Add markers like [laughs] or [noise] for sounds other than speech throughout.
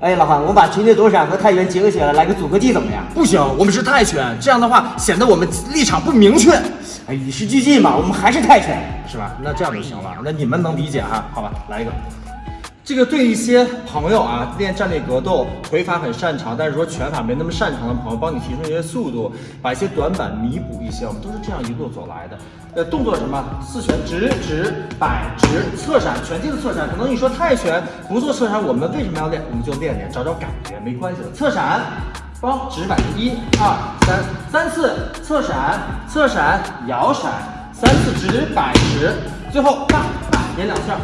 哎，老韩，我们把群力躲闪和泰拳结合起来，来个组合技怎么样？不行，我们是泰拳，这样的话显得我们立场不明确，哎，与时俱进嘛，我们还是泰拳。是吧？那这样就行了，那你们能理解哈？好吧，来一个。这个对一些朋友啊，练站立格斗腿法很擅长，但是说拳法没那么擅长的朋友，帮你提升一些速度，把一些短板弥补一些。我们都是这样一路走来的。呃，动作什么？四拳直直摆直侧闪，拳击的侧闪。可能你说泰拳不做侧闪，我们为什么要练？我们就练练，找找感觉，没关系的。侧闪，包直摆，一二三，三次侧闪，侧闪摇闪，三次直摆直，最后大大连两下，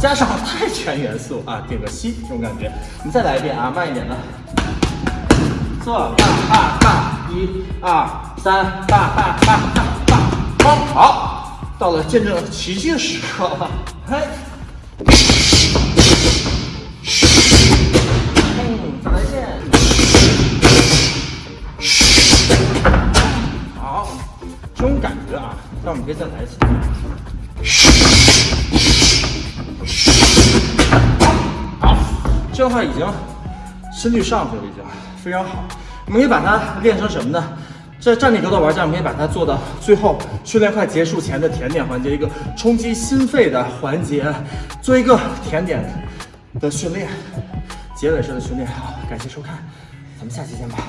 加上泰拳元素 [laughs] 啊，点个吸这种感觉。你再来一遍啊，慢一点的。侧大大大，一二三，大大大大大，好，到了见证奇迹的时刻了，嘿，再来一遍。好，这种感觉啊，那我们可以再来一次。这样的话已经心率上去了，已经非常好。我们可以把它练成什么呢？在站立格斗玩家，我们可以把它做到最后训练快结束前的甜点环节，一个冲击心肺的环节，做一个甜点的训练，结尾式的训练。好，感谢收看，咱们下期见吧。